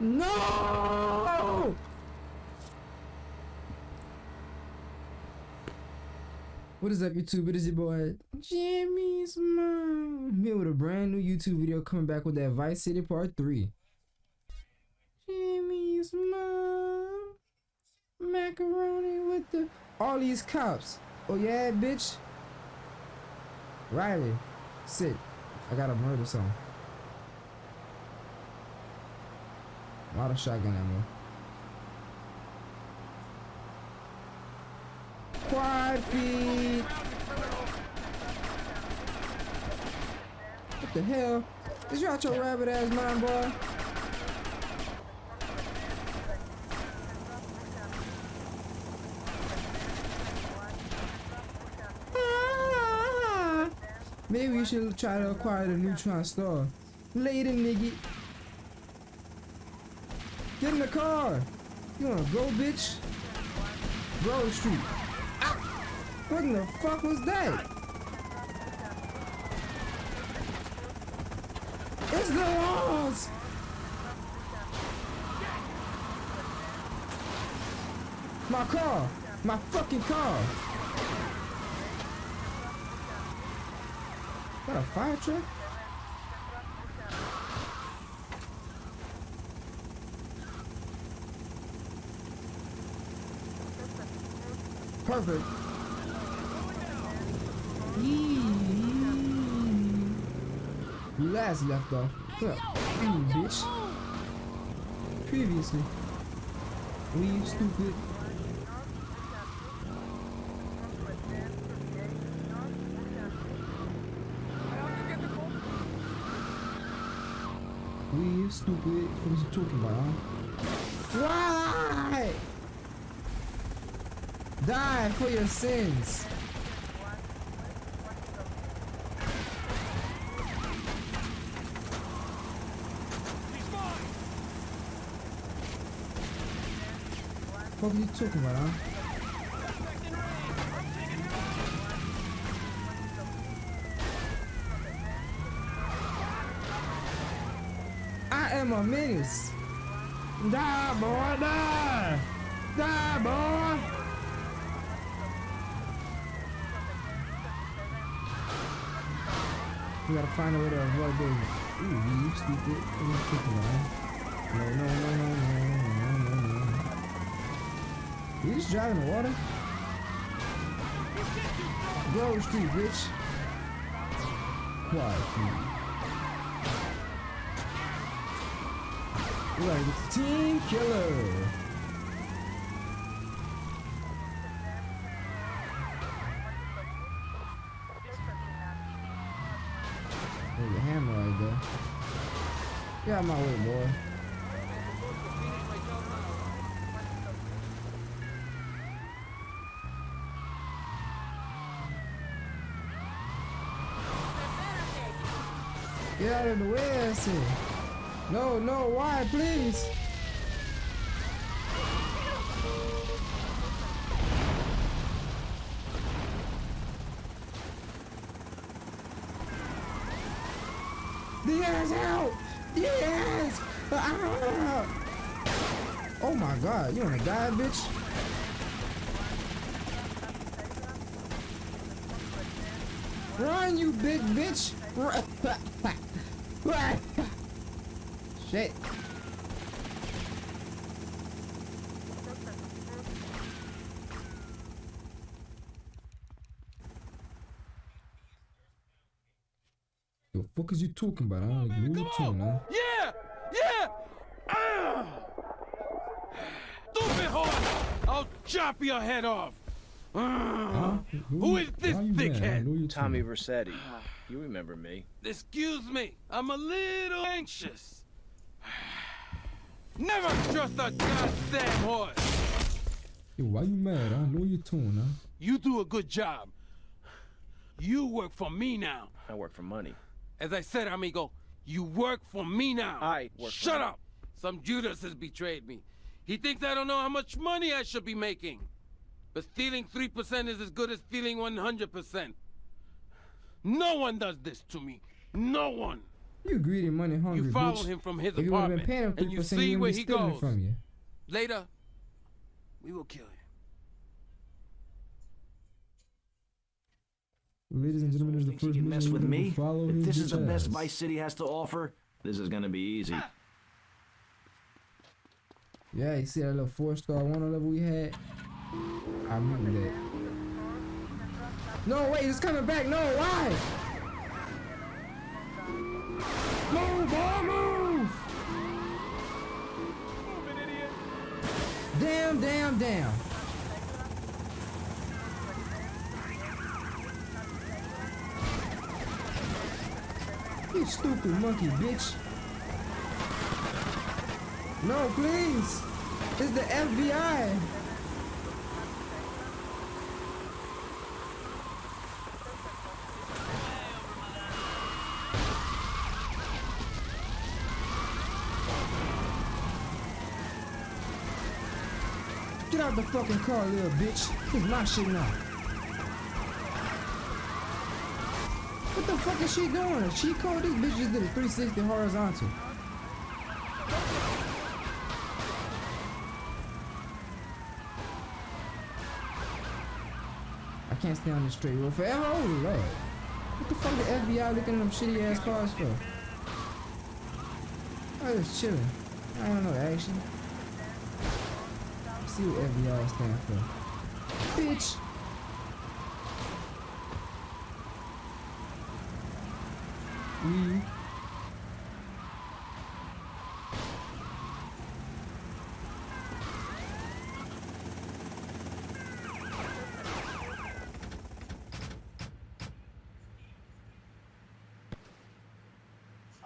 No! What is up, YouTube? It is your boy Jimmy's mom here with a brand new YouTube video coming back with that Vice City Part 3. Jimmy's mom, macaroni with the all these cops. Oh yeah, bitch. Riley, sit. I got a murder song. A lot of shotgun ammo. Quad feed. What the hell? Is you out your rabbit ass mind, boy? Maybe we should try to acquire the neutron star. Later, nigga. In the car. You wanna go, bitch? Grove Street. Ah! What in the fuck was that? It's the walls! My car! My fucking car! What a fire truck? You last left off. What up? You bitch. Previously. Leave stupid. Leave stupid. What is you talking about? Why? Die for your sins. What are you talking about, huh? I am a menace. Die, boy, die. Die, boy. We gotta find a way to avoid those. Ooh, you stupid. About? No, no, no, no, no, no, no, no. You just driving the water? Grove Street, bitch. Quiet, please. Like it's Team Killer. There's a hammer right there. Get out of my way, boy. Get out of the way, I said. No, no, why, please? The Yes, help! Yes! Ah! Oh my god, you wanna die, bitch? Run, you big bitch! Shit. The fuck is you talking about? I don't like Looney Tune, huh? Yeah! Yeah! Ah! Stupid horse! I'll chop your head off! Ah! Huh? Who is this why you mad? I dickhead? know you Tommy too. Vercetti. You remember me. Excuse me, I'm a little anxious. Never trust a goddamn horse! Yo, why you mad? I know you tune, huh? You do a good job. You work for me now. I work for money. As I said, amigo, you work for me now. I work for Shut me. up! Some Judas has betrayed me. He thinks I don't know how much money I should be making. But stealing 3% is as good as stealing 100%. No one does this to me. No one. You greedy, money hungry, You follow bitch. him from his if you been apartment, paying him and three you percent, see you where he goes. from you. Later, we will kill you. Ladies and gentlemen, this is the first can mess with we're gonna me? Follow If this is the best ass. Vice City has to offer, this is gonna be easy. Yeah, you see that little four star one level we had? I remember that. No, wait, it's coming back. No, why? Move, boy, move! Damn, damn, damn. You stupid monkey, bitch. No, please. It's the FBI. Get out the fucking car, little bitch. Is my shit now. The fuck is she doing? She code? This bitch just did a 360 horizontal. I can't stay on the straight road forever. Oh lord. What the fuck the FBI looking at them shitty ass cars for? I was chilling. I don't know actually. See what FBI stand for. Bitch. We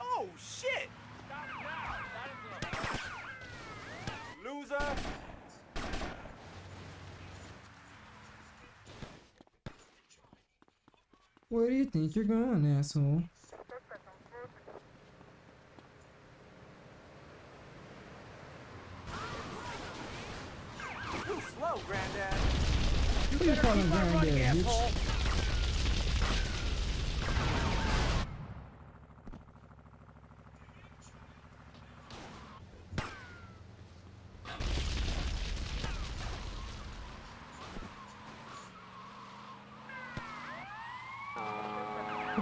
Oh shit! Loser! Where do you think you're going, asshole? You slow, granddad! Who you calling granddad, bitch? asshole!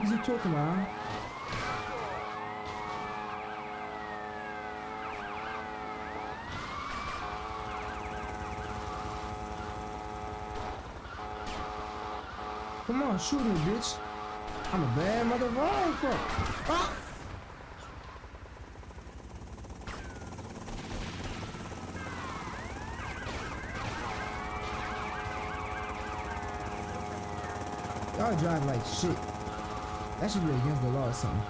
What is he talking about? Come on, shoot me, bitch. I'm a bad motherfucker. Ah! Y'all drive like shit. That should be against the law or something.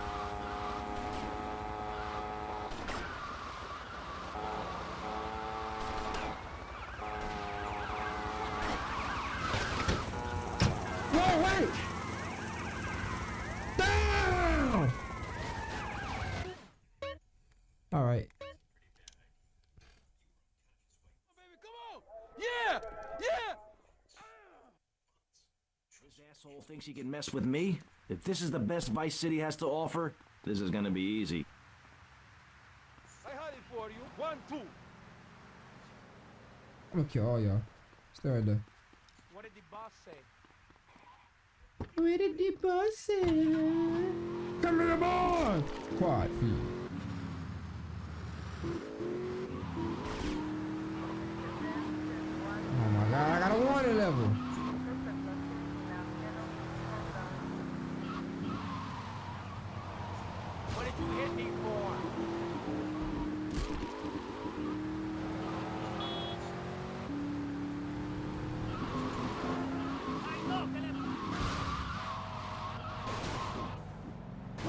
Thinks he can mess with me? If this is the best Vice City has to offer, this is gonna be easy. I had it for you. One, two. I'm gonna kill all y'all. Stay right there. What did the boss say? Where did the boss say? Come here, boy! Quad feed. Oh my god, I got a warning level.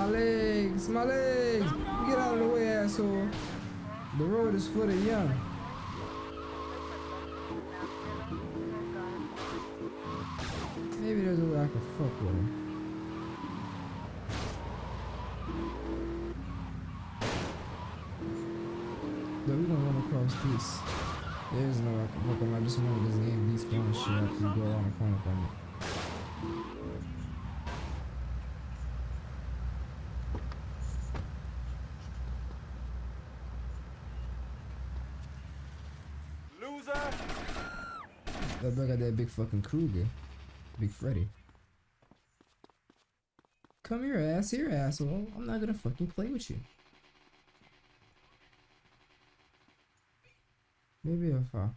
My legs, my legs! Get out of the way, asshole. The road is for the young. Maybe there's a way I can fuck with him. Though we gonna run across this. There is no I can fuck him. I just wanted this game despawn shit after you go around the corner from it. Loser! That boy got that big fucking Kruger. Big Freddy. Come here, ass here, asshole. I'm not gonna fucking play with you. Maybe if I.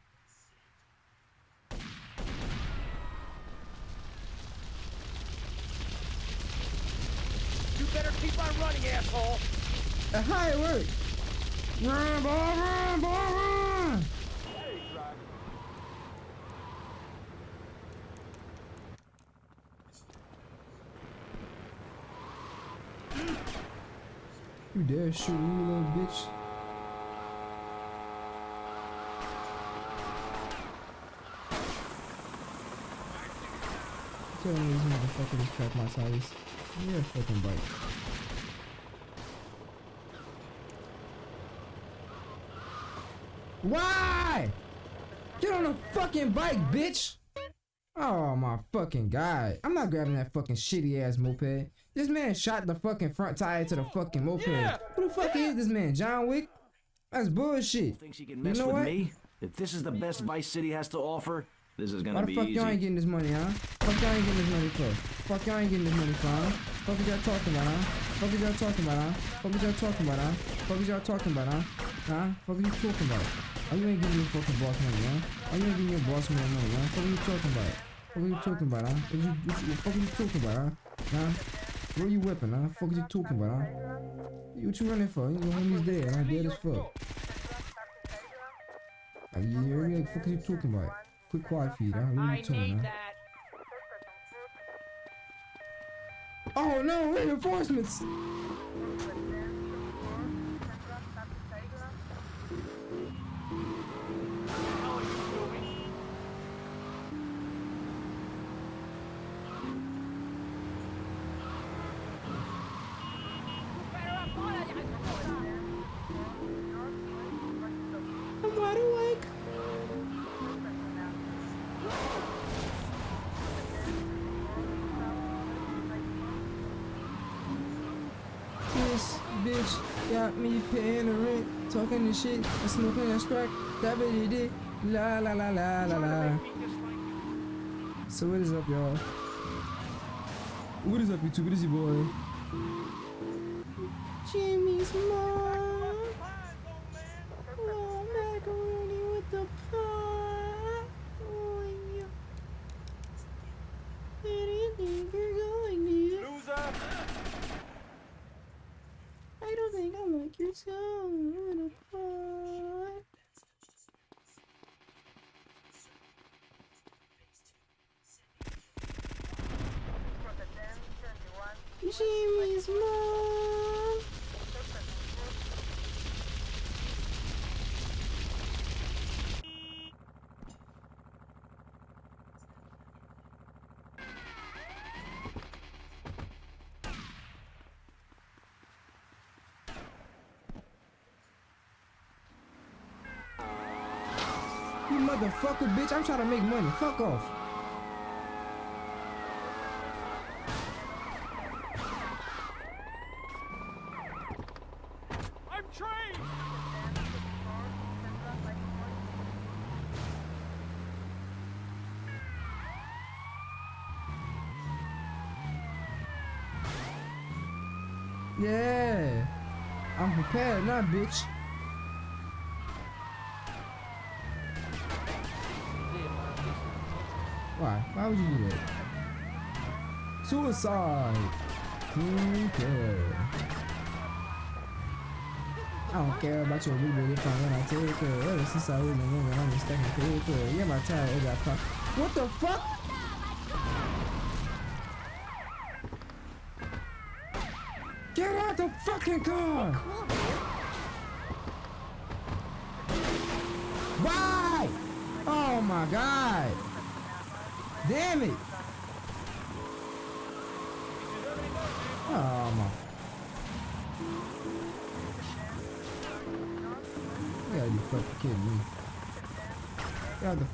You better keep on running, asshole! Uh, That's how it works. Run, boy, run, boy, run! Hey, driver. You dare shoot me, you little bitch? Tell me these motherfuckers track my tires. You're a fucking bike. Why? Get on the fucking bike, bitch! Oh my fucking god. I'm not grabbing that fucking shitty ass moped. This man shot the fucking front tire to the fucking moped. Yeah, Who the fuck is this man? John Wick? That's bullshit. Thinks he can mess know with what? me? If this is the best Vice City has to offer, this is gonna Why the be fuck easy. y'all ain't getting this money, huh? Fuck y'all ain't getting this money for? Fuck y'all ain't getting this money for, huh? Fuck is y'all talking about, huh? Fuck is y'all talking about, huh? Fuck is y'all talking about, huh? Fuck is y'all talking about, huh? Huh? Fuck is you talking about? Oh, you ain't getting your fucking boss money, huh? Oh, you ain't getting your boss man money, huh? Fuck are you talking about? Fuck are you talking about, huh? What you, what you, fuck are you talking about, huh? Huh? Where you whipping, huh? Fuck is you talking about, huh? What you running for? Your homie's dead, huh? Dead as fuck. Like, you hear me? Like, fuck is you talking about? Quick quiet feed, huh? What are you talking, huh? Oh no, reinforcements! Shit, and smoking that crack. That bitch did. La la la la la la. So what is up, y'all? What is up, YouTube? What is your boy? Jimmy's mom. Oh, macaroni with the pie. Oh, yeah. Where do you think you're going, dear? Loser! I don't think I like your tongue with a pie. Jimmy's mom. You motherfucker, bitch. I'm trying to make money. Fuck off. I'm trained! Yeah. I'm prepared bitch. Why? Why would you do that? Suicide. Okay. I don't care about your big booty fun when I take her. Ever since I was a woman, I'm stuck in paper. Yeah, my tire is that car. What the fuck? Get out the fucking car!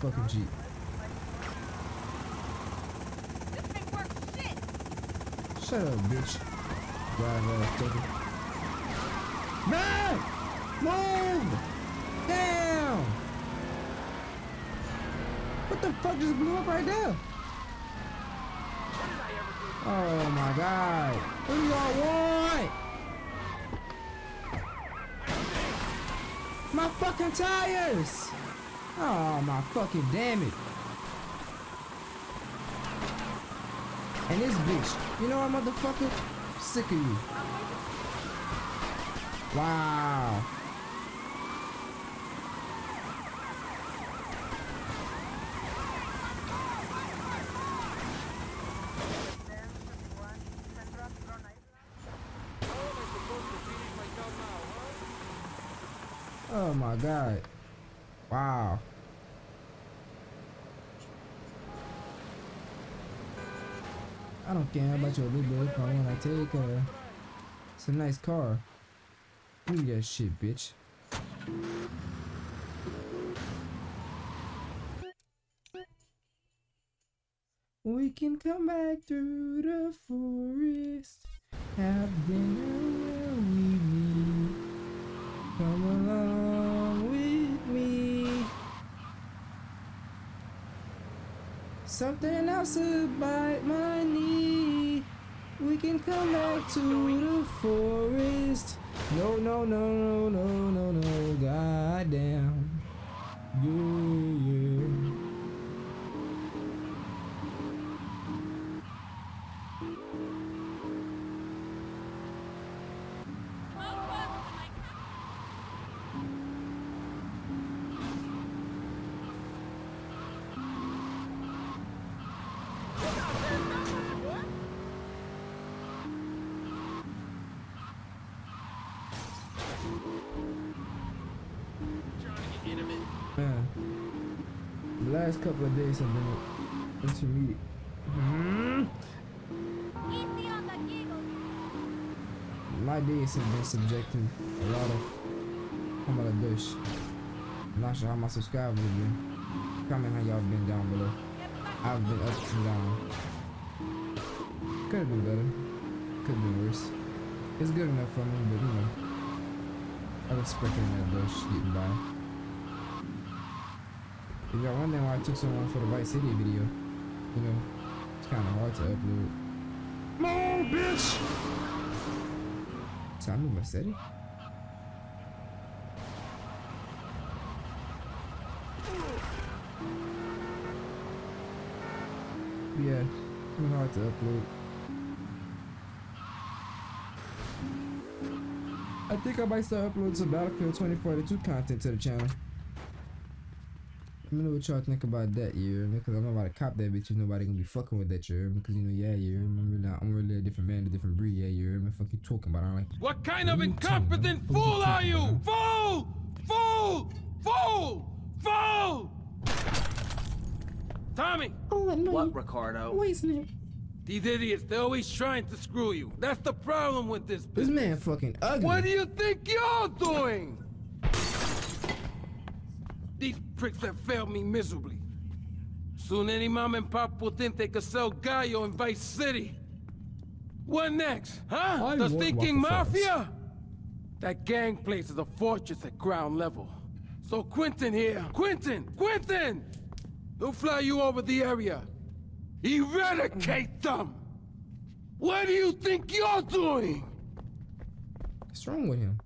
Fucking Jeep. Shut up, bitch. Drive ass ticket. Man! Move! Down! What the fuck just blew up right there? Oh my god. What do y'all want? My fucking tires! Oh my fucking damn it. And this bitch, you know what motherfucker? Sick of you. Wow. Oh my god. Wow. I don't care about your little bit if I wanna take a it's a nice car. Look at that shit, bitch. We can come back through the forest, have dinner where we meet. Come along with me. Something else to bite my knee. We can come back to the forest. No, no, no, no, no, no, no. Goddamn. Yeah. Couple of days have been intermediate. Hmm? My days have been subjecting a lot of Kamala Dush. I'm not sure how my subscribers have been. Comment how y'all been down below. I've been up and down. Could have been better. Could have been worse. It's good enough for me, but you know. I was expecting that Dush getting by. If y'all wondering why I took so long for the Vice City video, you know, it's kind of hard to upload. No, bitch! I move Vice City? Yeah, of hard to upload. I think I might start uploading some Battlefield 2042 content to the channel. Let me know what y'all think about that, you hear? Because I'm not about to cop that bitch. Nobody gonna be fucking with that, you? Because, you know, yeah, you hear? I'm really, I'm really a different man, a different breed, yeah, you hear me? Fuck you talking about, I don't like What kind of What are you talking incompetent about? What are you fool are you? about? Fool! Fool! Fool! Fool! Tommy! Oh, no, What, Ricardo? Wait, man. These idiots, they're always trying to screw you. That's the problem with this This man fucking ugly. What do you think you're doing? Pricks have failed me miserably. Soon any mom and pop will think they could sell Gallo in Vice City. What next, huh? I the want stinking mafia? That gang place is a fortress at ground level. So Quentin here, Quentin, Quentin! He'll fly you over the area. Eradicate them! What do you think you're doing? What's wrong with him?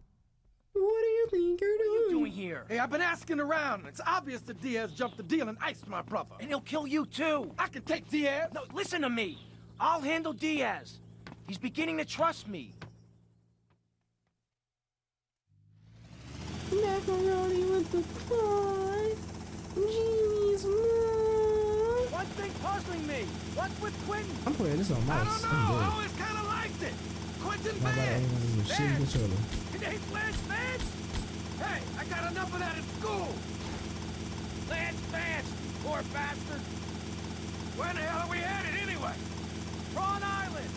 What do you think you're doing? doing here? Hey, I've been asking around. It's obvious that Diaz jumped the deal and iced my brother. And he'll kill you too. I can take Diaz. No, listen to me. I'll handle Diaz. He's beginning to trust me. Macaroni with the fry. Jeez, mom. One thing puzzling me. What's with Quentin? I'm playing this on I don't know. I'm I good. always kind of liked it. Quentin Not about Vance. anyone shitty controller. It ain't Lance Vance. Hey, I got enough of that at school. Lance Vance, poor bastard. Where the hell are we headed anyway? Prawn Island.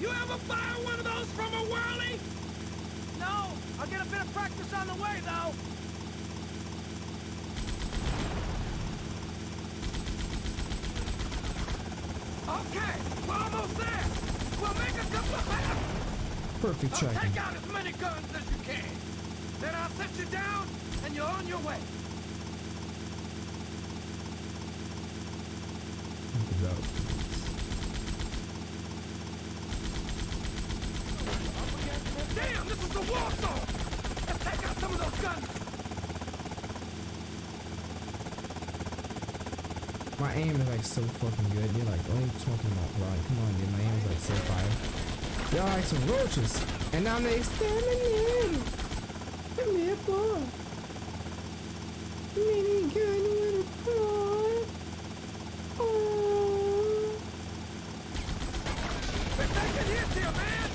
You ever fire one of those from a whirly? No, I'll get a bit of practice on the way though. Okay, we're almost there. We'll make a couple of laps. Perfect Now tracking. take out as many guns as you can. Then I'll set you down, and you're on your way. Damn, this is a war zone! Let's take out some of those guns! My aim is like so fucking good. You're like, what are you talking about, Ryan? Come on, dude. My aim is like so fire. Y'all like some roaches. And now they exterminating. Come here, boy. Mini gun with a boy. Oh. They're taking hits here, man!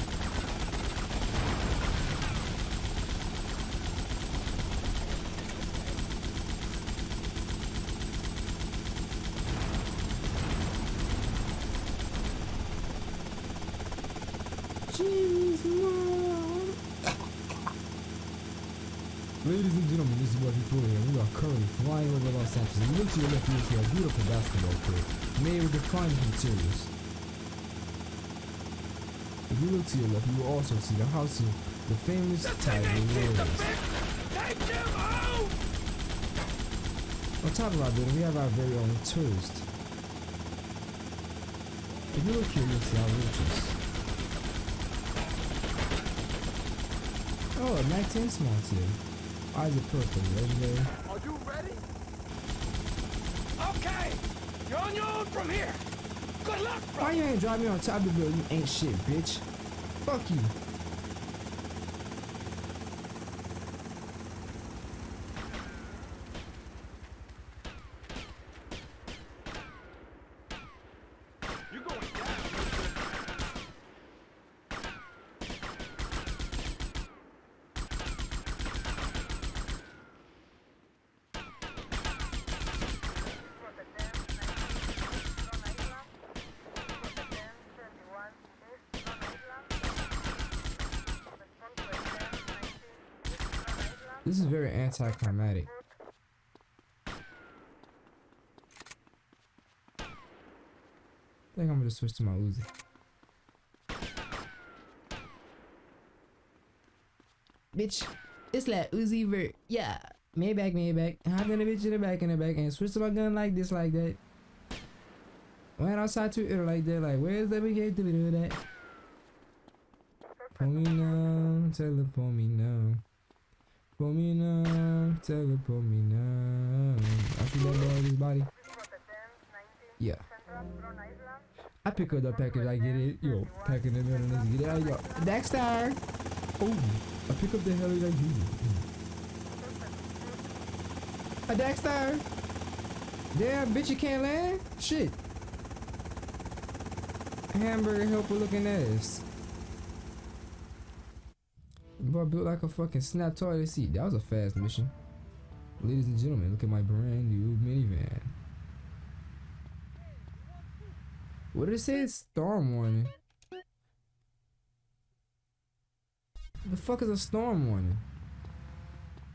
Jimmy's mom. Ladies and gentlemen, this is what Are currently flying over Los Angeles. And look to your left, you will see a beautiful basketball court made with the finest materials. If you look to your left, you will also see the house of the famous Tiger Warriors. Take! On top of our building, we have our very own tourist. If you look here, you'll see our roaches. Oh, a Mac 10 small too. Is it purple? Legendary. You ready? Okay! You're on your own from here! Good luck, bro! Why you ain't drive me on top of the building? You ain't shit, bitch. Fuck you. You're going down! This anticlimactic. I think I'm gonna switch to my Uzi. Bitch, it's like Uzi Vert. Yeah. Maybach, in the bitch in the back in the back and switch to my gun like this, like that. Went outside to it like that, like where's the big to do that? For me now, tell me now. For me now, for me now. I body. Yeah. I pick up the package, I get it. Yo, pack in the middle, let's get it out. Yo, Dexter! Oh, I pick up the heli like you. A Dexter! Damn, bitch, you can't land? Shit. Hamburger helper looking ass. Boy built like a fucking snap toilet seat. That was a fast mission. Ladies and gentlemen, look at my brand new minivan. What did it say? Storm warning. The fuck is a storm warning?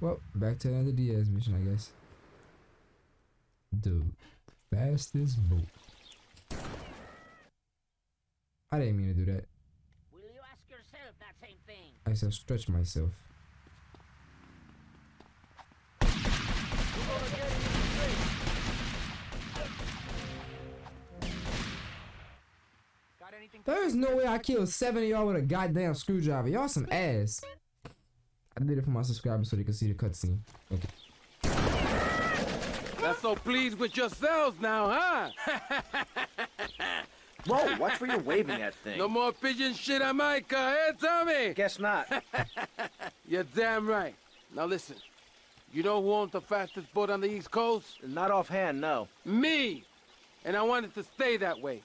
Well, back to another Diaz mission, I guess. The fastest boat. I didn't mean to do that. Will you ask yourself that same thing? I shall stretch myself. There is no way I killed seven of y'all with a goddamn screwdriver. Y'all some ass. I did it for my subscribers so they can see the cutscene. Not so pleased with yourselves now, huh? Whoa, watch where you're waving that thing. No more pigeon shit on my car, eh, Tommy? Guess not. You're damn right. Now listen, you know who owns the fastest boat on the East Coast? not offhand, no. Me! And I want it to stay that way.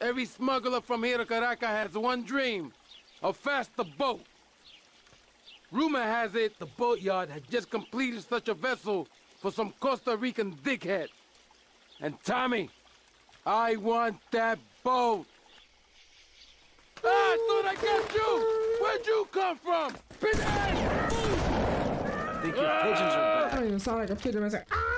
Every smuggler from here to Caracas has one dream, a faster boat. Rumor has it the boatyard had just completed such a vessel for some Costa Rican dickhead. And Tommy, I want that boat. Ah, I thought I got you! Where'd you come from? Pinhead! I think your pigeons are I don't even sound like a pigeon. It's like, ah!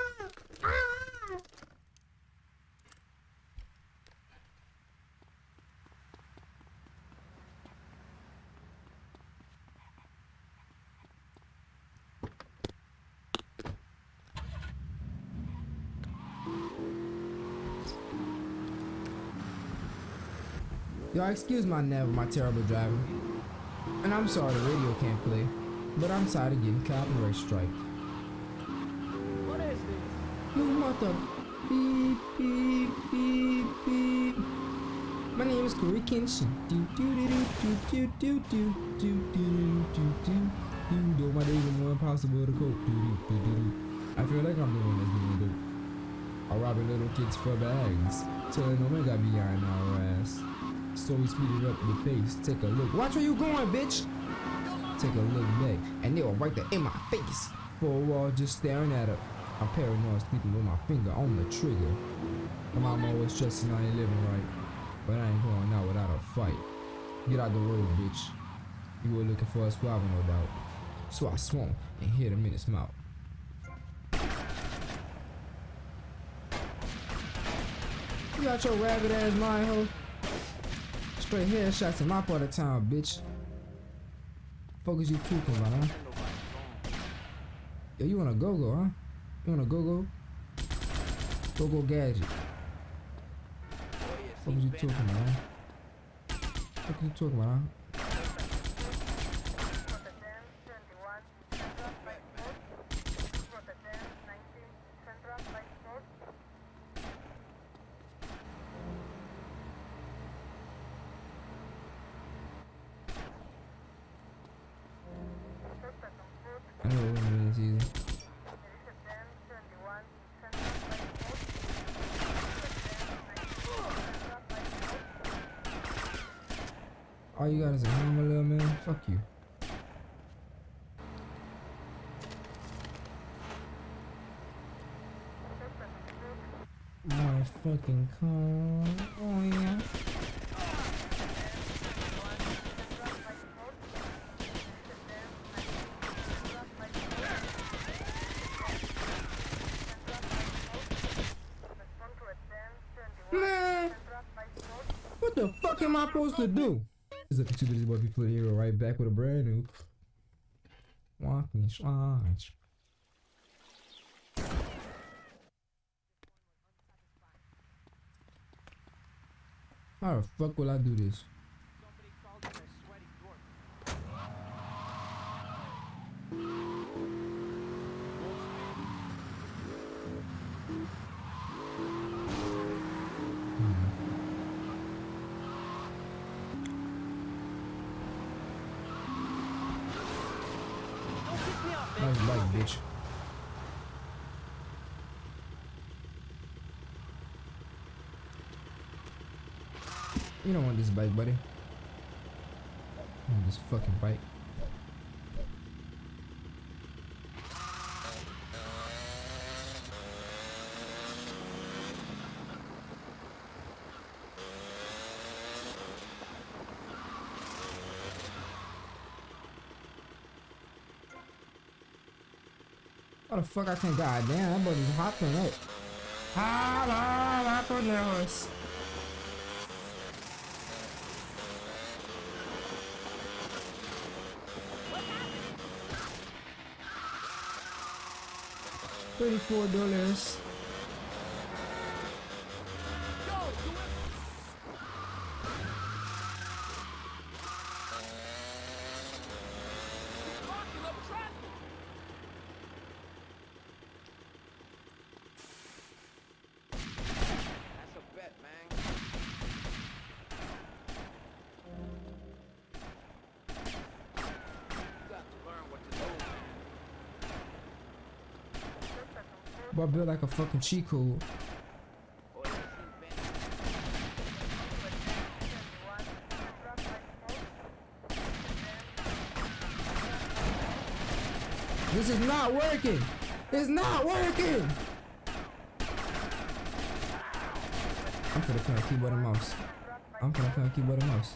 Y'all excuse my never my terrible driving. And I'm sorry the radio can't play. But I'm tired of getting copyright strike. What is this? You mother beep beep beep beep. My name is Corey Kenshin. Do do do do do do do do do do do do do do. My days are more impossible to cope. Do do do do do. I feel like I'm the one that's doing it. I'm robbing little kids for bags, telling them I got behind our ass. So we speeded up the pace. Take a look. Watch where you going, bitch. Take a look back, and they were right there in my face. For a while, just staring at her. I'm paranoid, sleeping with my finger on the trigger. My mom always stressing I ain't living right, but I ain't going out without a fight. Get out the road, bitch. You were looking for a squabble, no doubt. So I swung and hit him in his mouth. You got your rabbit ass mind, ho. Straight headshots in my part of town, bitch. Fuck is you talking about, huh? Yo, you wanna go go, huh? You wanna go go? Go go gadget. What was you talking about, huh? What are you talking about, huh? I know it wasn't this easy. All you got is a hammer, little man. Fuck you. My fucking car. Oh yeah. Man, what the fuck am I supposed to do? Is it too busy boy people here right back with a brand new walking slides. How the fuck will I do this? bike, buddy. On this fucking bike. How the fuck I can't? die. damn, that buddy's just hopping up. Hello, Apple Lewis. $24 built like a fucking cheat code. This is not working. It's not working. I'm gonna play keyboard and mouse. I'm gonna play keyboard and mouse.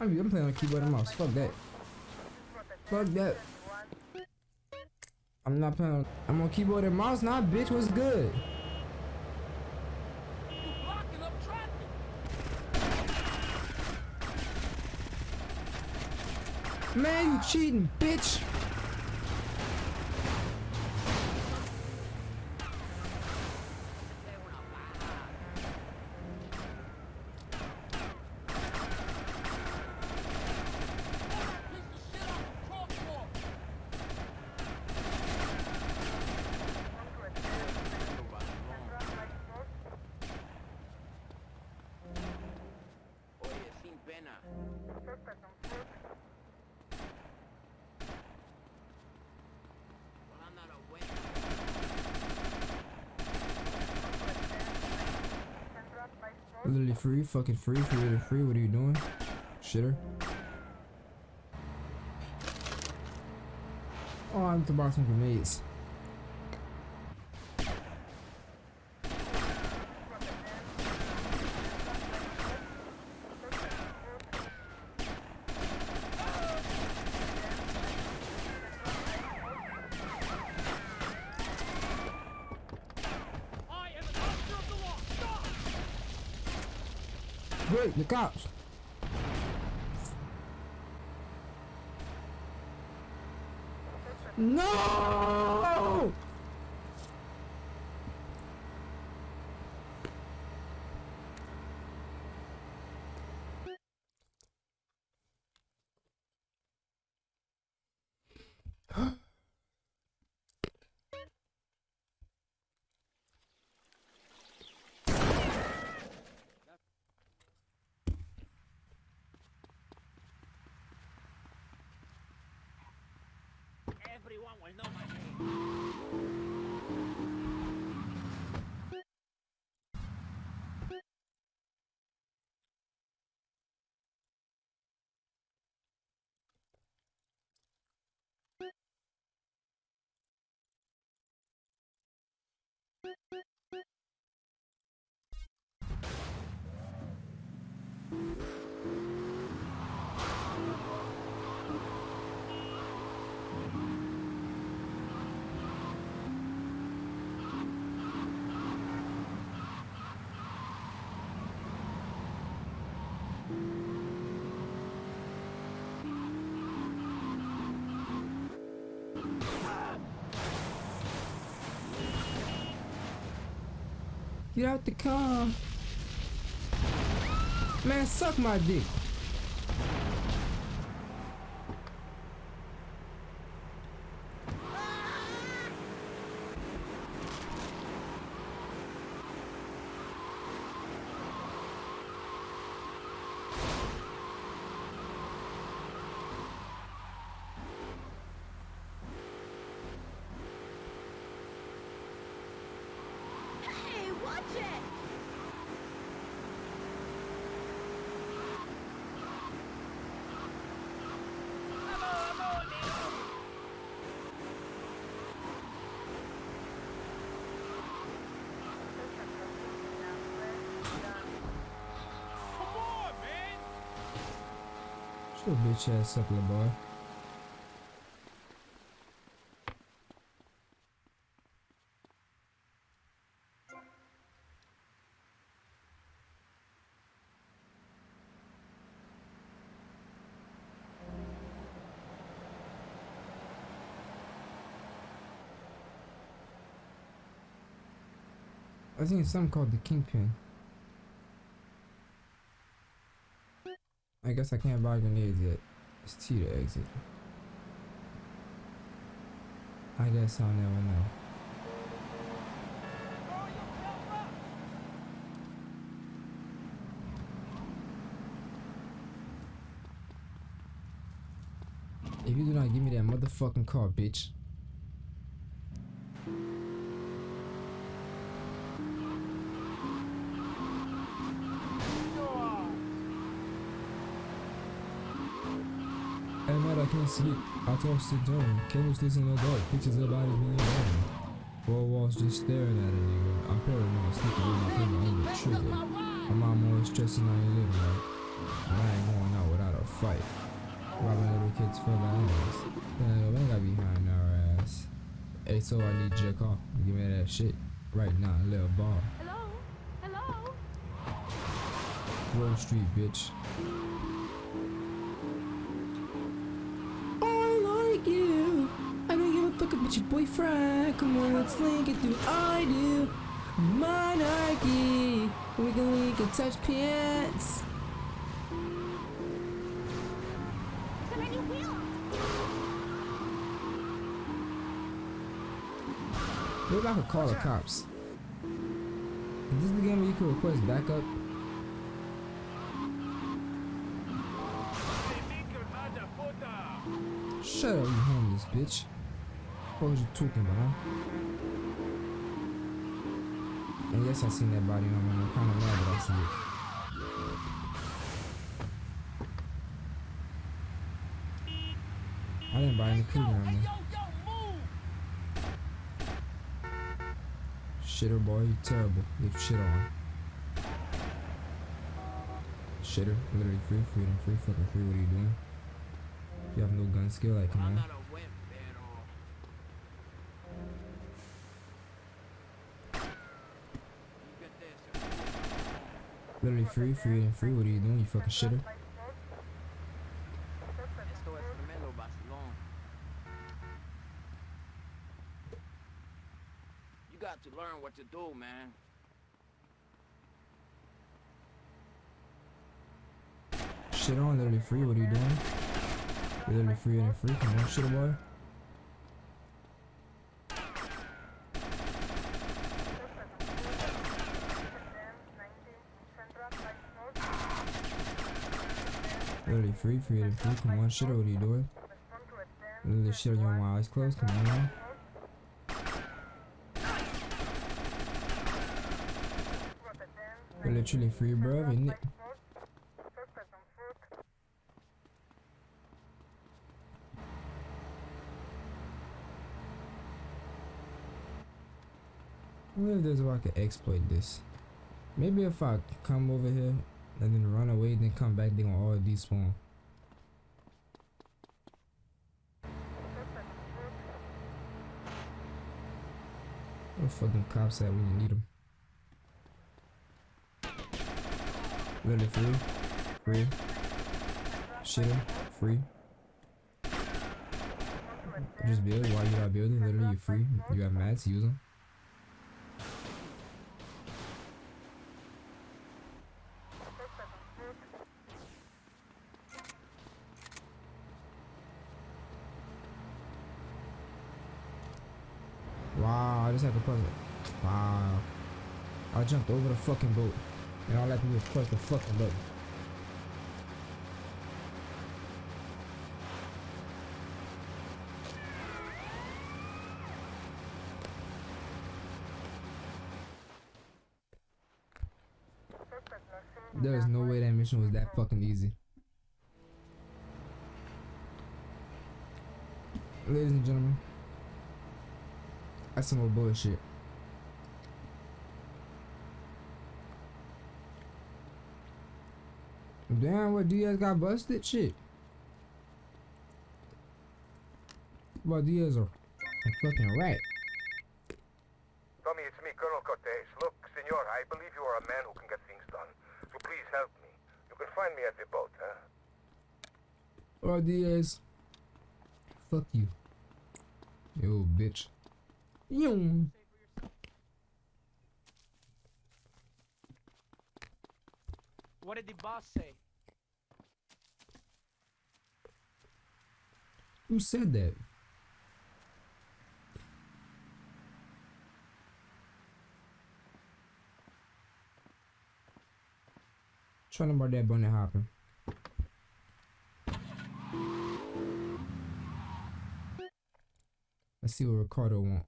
I'm, I'm playing on keyboard and mouse. Fuck that. Fuck that. I'm not playing on, I'm on keyboard and mouse now, bitch. What's good? Man, you cheating, bitch. Piece of shit off the crosswalk. Oye, sin pena. Well, I'm not a winner. Literally free, fucking free, free free. What are you doing? Shitter. Oh, I'm to buy some grenades. Everyone will know my name. Get out the car. Man, suck my dick. Your bitch ass up, boy. I think it's something called the Kingpin. I guess I can't buy grenades yet. It's T to exit. I guess I'll never know. If you do not give me that motherfucking car, bitch. At night I can't sleep. I toss the dome. Candlesticks in the dark. Pictures of bodies being burned. Four walls just staring at a nigga. I'm not sleeping with my finger on the trigger. My mom always stressing on your little right. And I ain't going out without a fight. Robbing little kids for ass. Then I got behind our ass. Hey, so I need your car. Give me that shit right now, little ball. Hello? Hello? Wall Street, bitch. About your boyfriend. Come on, let's link it, do I do. Monarchy. We can link and touch pants. Maybe I could call the cops. Is this the game where you can request backup? Shut up, you homeless bitch. What was you talking about? And yes, I seen that body on me. I'm kind of mad that I see it. I didn't buy any cooking on me. Shitter boy, you terrible. Leave shit on. Shitter, literally free, freedom, free, fucking free. What are you doing? You have no gun skill, like come on. Literally free, free and free. What are you doing? You fucking shitter. Esto es tremendo vacilón. You got to learn what to do, man. Shit on, literally free. What are you doing? You're literally free and free. Come on, shitter boy. Literally free, free and free. Come on, shitter. What are you doing? Literally shit on your eyes closed. Come on. You're literally free, bro. Isn't it? I wonder if there's a way I can exploit this. Maybe if I come over here and then run away, then come back, they gonna all despawn. Where the fuck them cops at when you need them? Literally free, free, shitter, free. Just build. Why you not building? Literally, you free. You have mats. Use them. Wow, I just had to press it. Wow. I jumped over the fucking boat. And all I do was press the fucking button. There is no way that mission was that fucking easy. Ladies and gentlemen, that's some more bullshit. Damn, what Diaz got busted? Shit. Well, Diaz are a fucking rat. Tommy, it's me, Colonel Cortez. Look, senor, I believe you are a man who can get things done. So please help me. You can find me at the boat, huh? Or Diaz. Fuck you. You bitch. Yo. What did the boss say? Who said that? Trying to about that bunny hopping. Let's see what Ricardo want.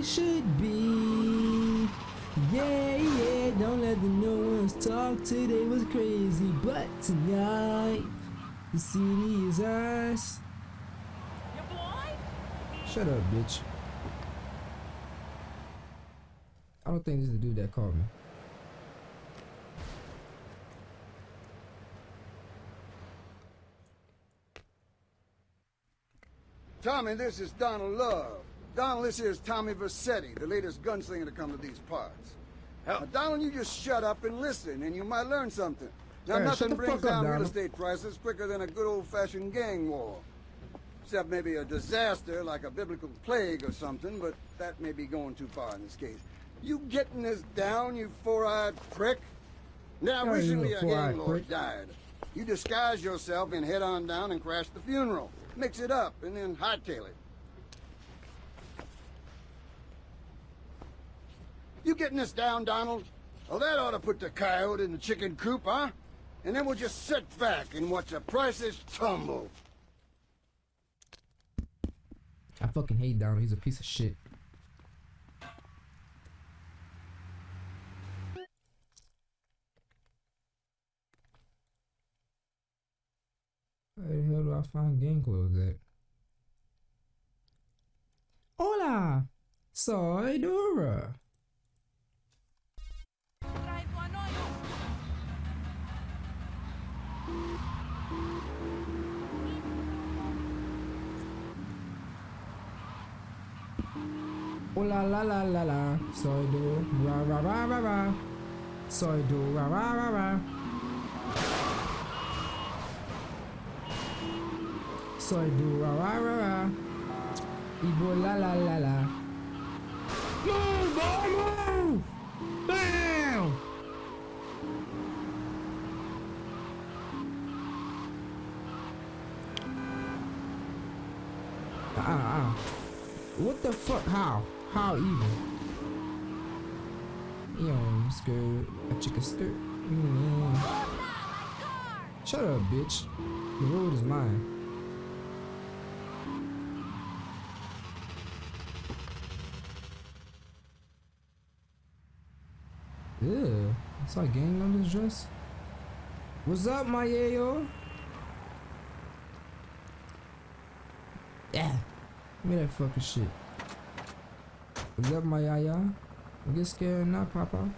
We should be. Yeah, yeah, don't let was talk today was crazy, but tonight the city is ours. Shut up, bitch. I don't think this is the dude that called me. Tommy, this is Donald Love. Donald, this here is Tommy Vercetti, the latest gunslinger to come to these parts. Now, Donald, you just shut up and listen, and you might learn something. Now, Hey, nothing brings fuck up, down real estate prices quicker than a good old-fashioned gang war. Except maybe a disaster like a biblical plague or something, but that may be going too far in this case. You getting this down, you four-eyed prick? Now, Yeah, recently a gang lord died. You disguise yourself and head on down and crash the funeral. Mix it up and then hightail it. You getting this down, Donald? Well, that ought to put the coyote in the chicken coop, huh? And then we'll just sit back and watch the prices tumble. I fucking hate Donald. He's a piece of shit. Where the hell do I find gang clothes at? Hola! Soy Dora. Hola la la la la. Soy Do. Ra ra ra ra ra. Soy Do. Ra ra ra ra. Soy Do. Ra ra ra ra. Ibo la la la la. Move, boy, move! Bam! Ah, ah, ah. What the fuck? How? How even? Yo, I'm scared. A chicken stir. Mm. Shut up, bitch. The road is mine. Yeah, I saw gang this dress. What's up, my yayo? Yeah. Give me that fucking shit. What's up, my yaya? Don't get scared now, Papa.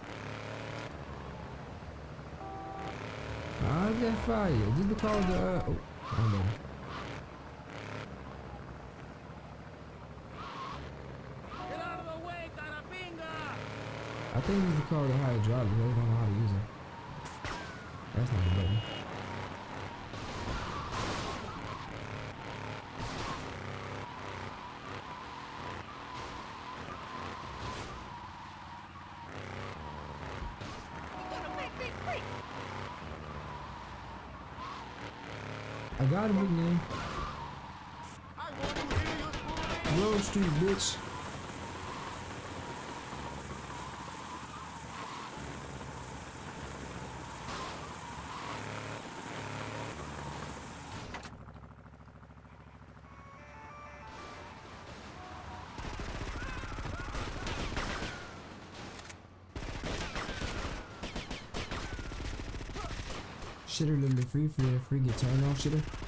How's that fire? Just call the. Uh, oh, hold on. Get out of the way, Carapinga! I think this is called the hydraulic. I don't know how to use it. That's not a button. I got him again. Road Street, bitch. Shitter literally free free free get turned off shitter. Shitter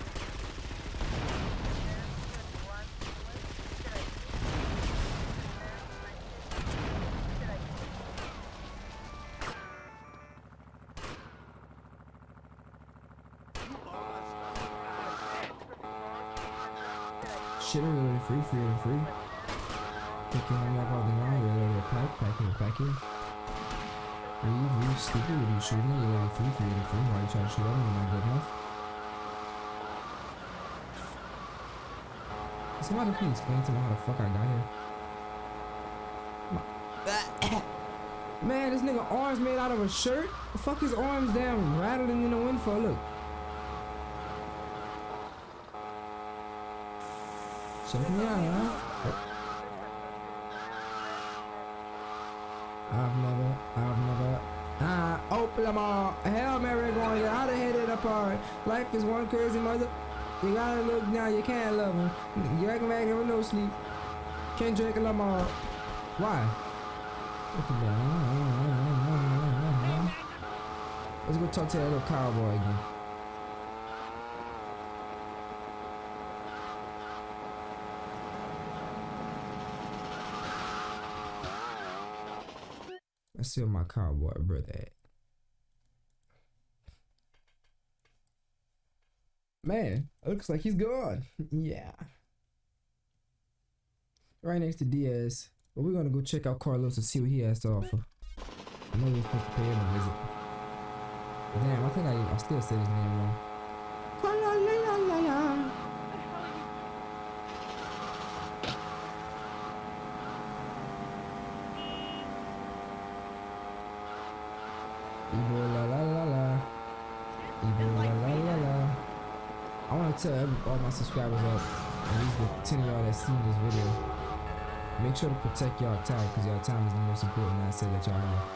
Please explain to me how the fuck I got here. Man, this nigga arms made out of a shirt? The fuck his arms down rattling in the wind for? Look. Check me out, huh? I've never, I've never, ah, open them all. Hell, Mary going, oughta hit it apart. Life is one crazy mother. You gotta look now, you can't love him. You acting back with no sleep. Can't drink Lamar. Why? Let's go talk to that little cowboy again. Let's see where my cowboy brother at. Man, looks like he's gone. yeah. Right next to Diaz. But we're gonna go check out Carlos and see what he has to offer. I know we're supposed to pay him a visit. Damn, I think I, I still said his name wrong. Ca-la-la-la-la-la. Ibo la la la la. Ibo la la la la. I want to tell every, all my subscribers up, at least the 10 of y'all that seen this video, make sure to protect y'all time because y'all time is the most important asset that y'all have.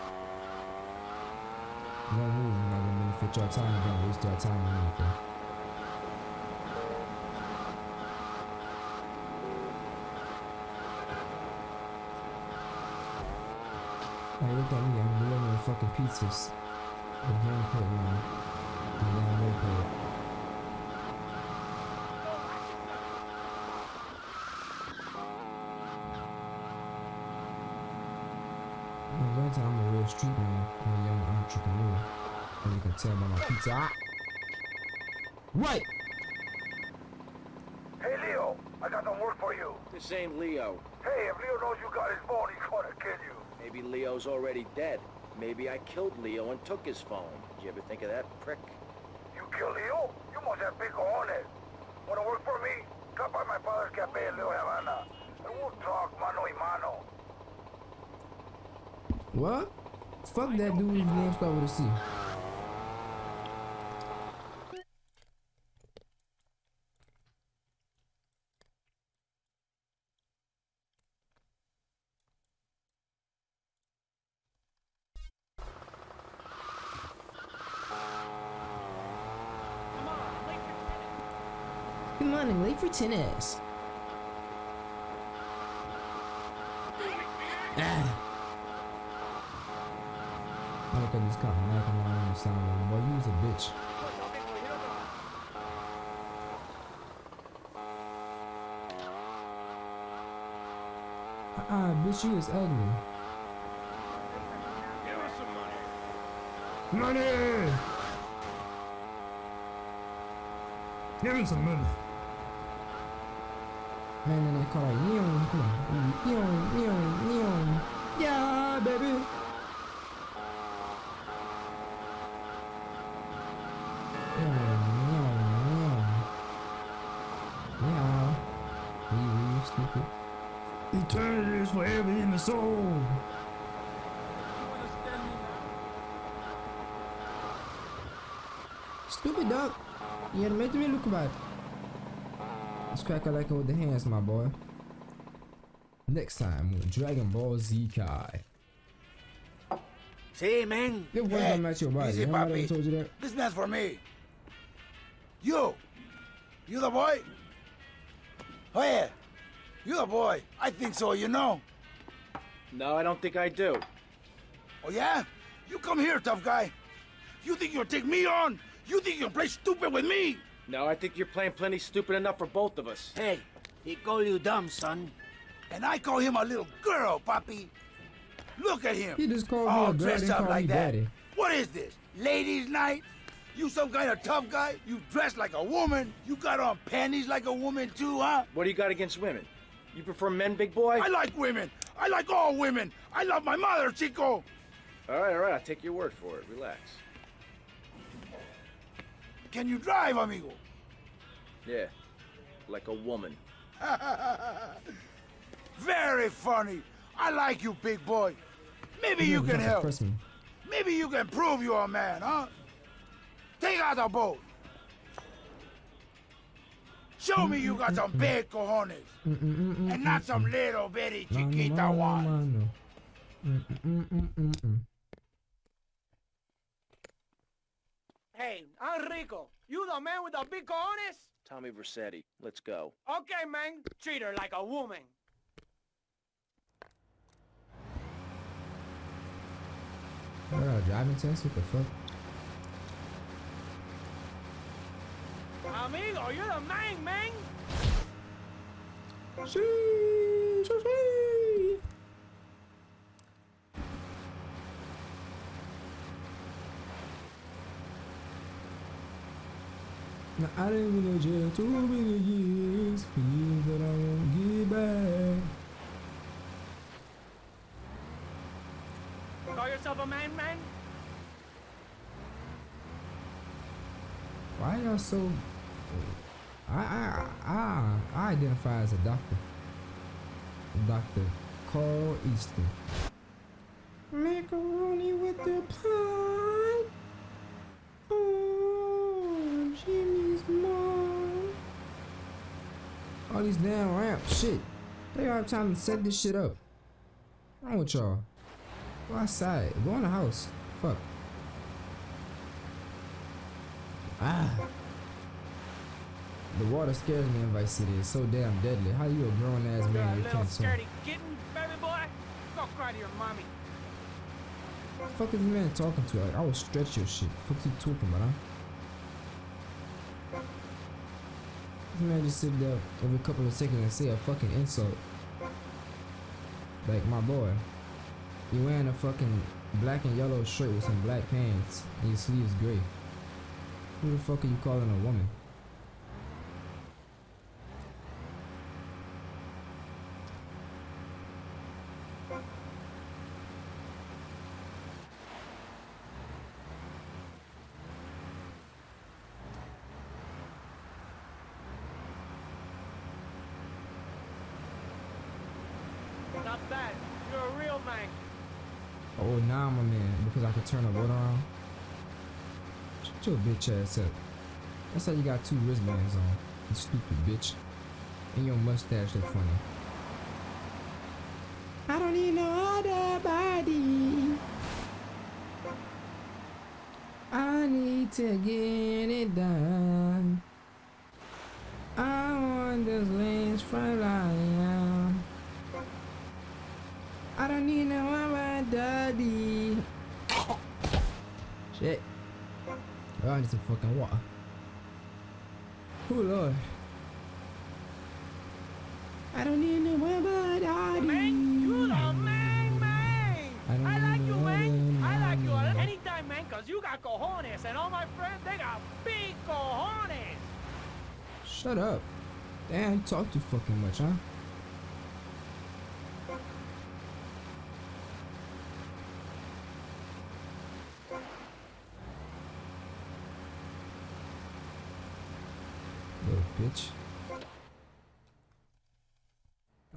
No move, you're not gonna benefit y'all time, you're gonna waste y'all time on anything. Hey, look at me, I'm delivering fucking pizzas. The gameplay, man. The damn gameplay. I'm going to I'm a real street man. I'm a young entrepreneur. As you can tell by my pizza. Ah! Right! Hey, Leo, I got some work for you. This ain't Leo. Hey, if Leo knows you got his phone, he's gonna kill you. Maybe Leo's already dead. Maybe I killed Leo and took his phone. Did you ever think of that, prick? You killed Leo? You must have big cojones. Wanna work for me? Come by my father's cafe in Little Havana. And we'll talk mano y mano. What? Fuck that dude whose name start with a C. Come on, I'm late for tennis. Come on, I'm late for tennis. Ah. I look at this cop knocking around the sound boy, you was a bitch. Ah, bitch, you is ugly. Give us some money. Money! Give me some money. And then they call like neon, come on. Neon, neon, neon. Yeah, baby. Neon, neon, neon. Meow. Wee wee, stupid. Eternity is forever in the soul. Stupid dog. You had made me look bad. Let's crack a like with the hands, my boy. Next time with Dragon Ball Z Kai. See, man. Your voice don't match your body. Easy, Remember I papi. told you that? This man's for me. You. You the boy? Oh, yeah. You the boy. I think so, you know. No, I don't think I do. Oh, yeah? You come here, tough guy. You think you'll take me on? You think you'll play stupid with me? No, I think you're playing plenty stupid enough for both of us. Hey, he call you dumb, son. And I call him a little girl, Papi. Look at him. He just called me all a girl, dressed up like that. daddy. What is this? Ladies' night? You some kind of tough guy? You dress like a woman? You got on panties like a woman too, huh? What do you got against women? You prefer men, big boy? I like women. I like all women. I love my mother, Chico. All right, all right, I'll take your word for it. Relax. Can you drive, amigo? Yeah, like a woman. Very funny. I like you, big boy. Maybe you Yeah, can help. Press me. Maybe you can prove you're a man, huh? Take out the boat. Show me you got some big cojones. And not some little bitty chiquita Mano, Hey, Enrico, you the man with the big cojones? Tommy Vercetti, let's go. Okay, man. Treat her like a woman. Bro, driving test? What the fuck? Amigo, you're the man, man! Sheesh, sheesh. Now, I didn't been in jail too many years for years that I won't get back. Call yourself a man, man? Why y'all so? I I I I identify as a doctor. Doctor Carl Easton. Macaroni with the pie. Oh, Jimmy's mom. All these damn ramps, shit. They don't have time to set this shit up. What's wrong with y'all? Go outside. Go in the house. Fuck. Ah. The water scares me in Vice City. It's so damn deadly. How you a grown ass You're a man? You little can't swim. scaredy kitten, baby boy. Go cry to your mommy. What the fuck is this man talking to? Like, I will stretch your shit. Fuck you talking about, huh? Man just sit there every couple of seconds and say a fucking insult. Like, my boy. You wearing a fucking black and yellow shirt with some black pants and your sleeves gray. Who the fuck are you calling a woman? Not bad. You're a real man. Oh, now I'm a man because I can turn a what around. Shut your bitch ass up. That's how you got two wristbands on. You stupid bitch. And your mustache look funny. I don't need no other body. I need to get it done. I want this lane's front line. I don't need no other daddy. Shit. Oh, I need some fucking water. Oh lord. I don't need no other daddy. Man, you the man, man. I don't I like need you, no man. I like you man. anytime, man, because you got cojones. And all my friends, they got big cojones. Shut up. Damn, you talk too fucking much, huh? Little bitch.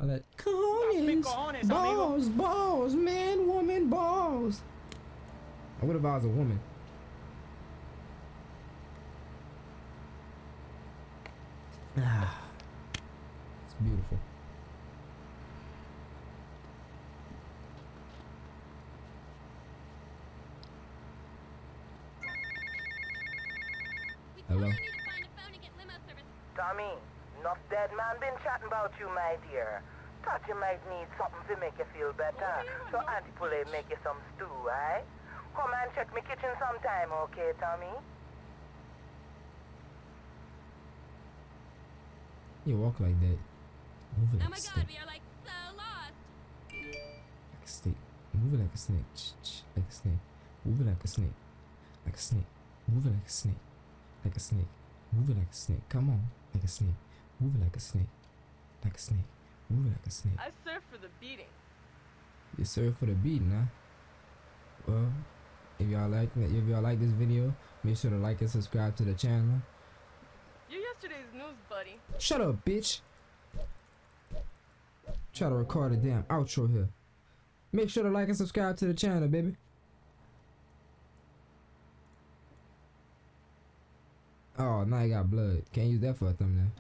I let big cojones, cojones, amigo. balls, balls, man, woman, balls. I would if I was a woman. Ah, it's beautiful. We Hello? probably need to find a phone and get limo service. Tommy, enough dead man been chatting about you, my dear. Thought you might need something to make you feel better. So Auntie Poulet make you some stew, eh? Come and check me kitchen sometime, okay, Tommy? You walk like that. Move it Oh like my a god, snake. we are like so lost. Like a snake. Move like a snake. Ch- ch- Like a snake. Move it like a snake. Like a snake. Move it like a snake. Like a snake. Move it like a snake. Come on. Like a snake. Move like a snake. Like a snake. Move like a snake. I serve for the beating. You serve for the beating, huh? Well, if y'all like if y'all like this video, make sure to like and subscribe to the channel. You're yesterday's news, buddy. Shut up, bitch. Try to record a damn outro here. Make sure to like and subscribe to the channel, baby. Oh, now you got blood. Can't use that for a thumbnail.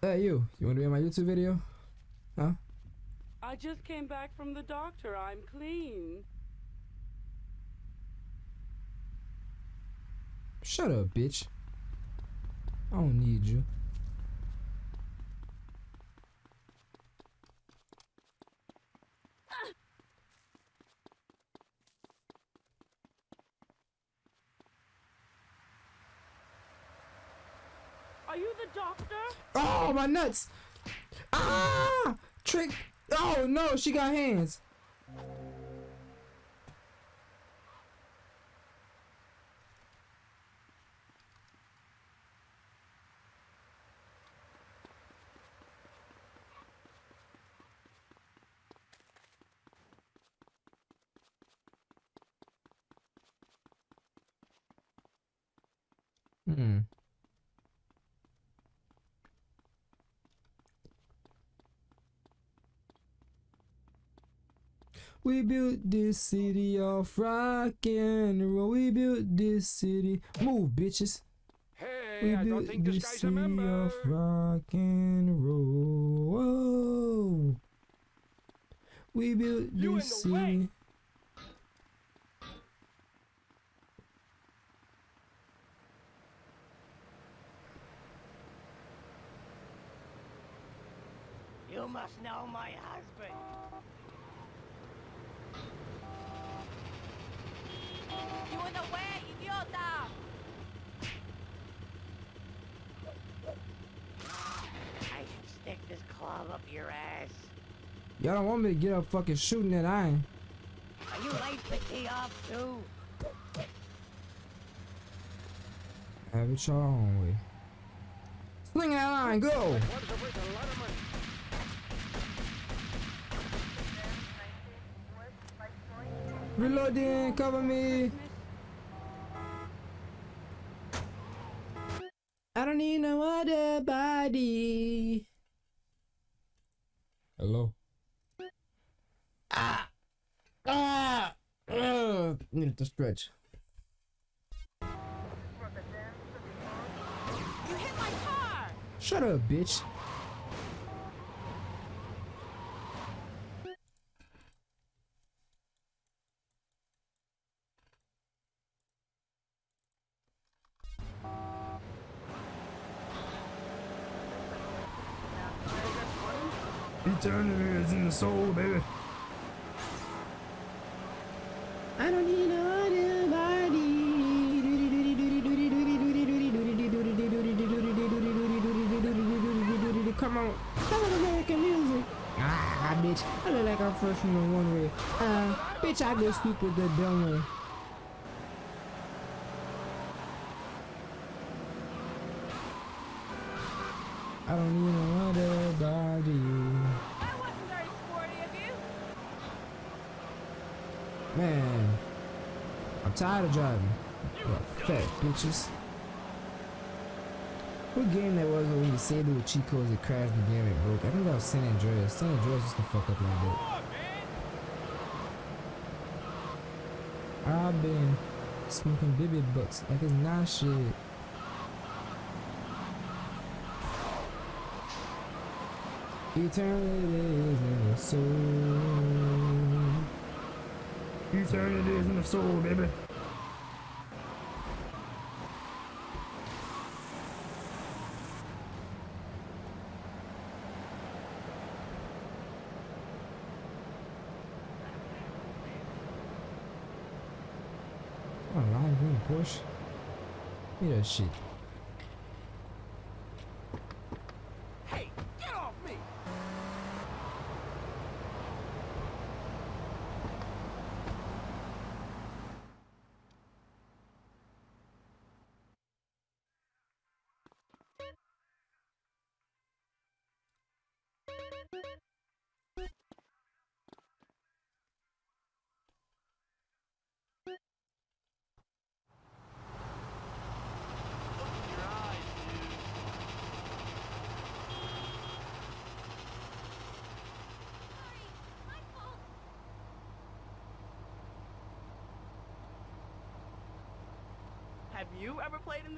Hey, you. You want to be in my YouTube video? Huh? I just came back from the doctor. I'm clean. Shut up, bitch. I don't need you. Are you the doctor? Oh, my nuts! Ah! Trick! Oh no, she got hands. Hmm. We built this city off rock and roll. We built this city. Move, bitches. Hey, we I built don't think this this guy's a member. off rock and roll. Whoa. We built You this city. way. city. You must know my husband. You in the way, idiota! I should stick this club up your ass. Y'all don't want me to get up fucking shooting that iron. Are you late to tee off too? Have it your own way. Sling that line, go! Reloading, cover me. Don't need no other body. Hello. Ah, ah, Ugh. Needed to stretch. You hit my car! Shut up, bitch. Eternity is in the soul, baby. I don't need no other body. Come on. I look American music. Ah, bitch. I look like I'm fresh from the one way. Uh, bitch, I go stupid the dumb way. I don't need no other body. That wasn't very sporty of you. Man, I'm tired of driving. Well, fat bitches. What game that was when you saved cheat codes it crashed the game it broke? I think that was San Andreas. San Andreas used to fuck up like that. I've been smoking baby butts like it's not shit. Eternity is in the soul. Eternity is in the soul, baby. Oh, lime that shit.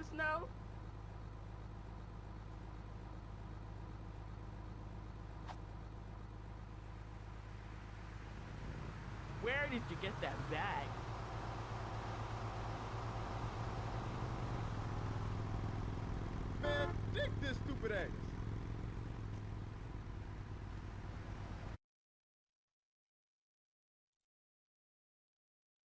The snow? Where did you get that bag? Man, dig this stupid ass.